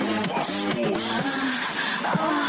ein Bastard.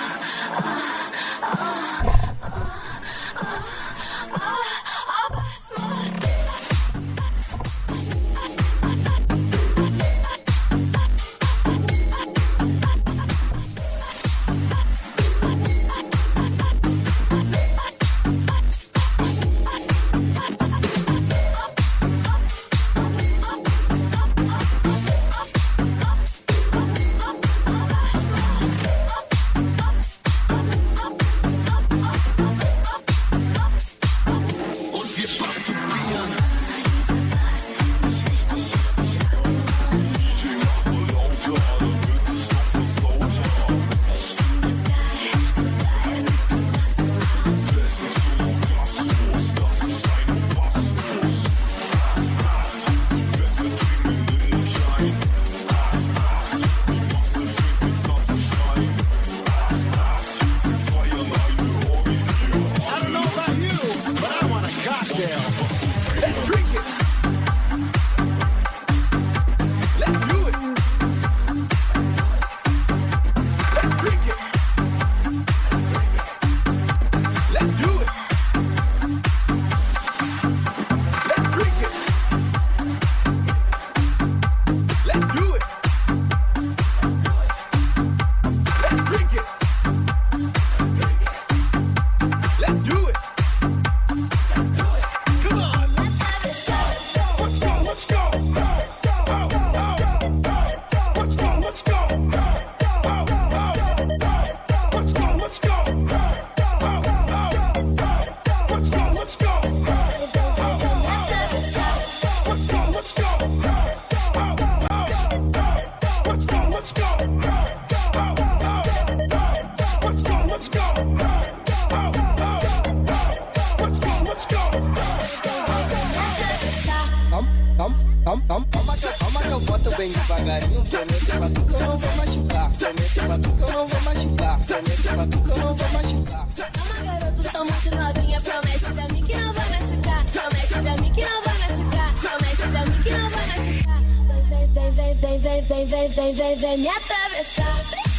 Calma, calma, que, calma que eu boto bem devagarinho. Prometo é é pra tu que eu não vou machucar. Prometo é pra tu que eu não vou machucar. Prometo pra tu que eu não vou machucar. Calma, garoto, tá muito novinha. Promete pra mim que não vai machucar. Promete pra mim que não vai machucar. Promete pra mim que não vai machucar. Vem, vem, vem, vem, vem, vem, vem, vem, vem, vem me atravessar.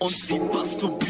und sieht, was du bist.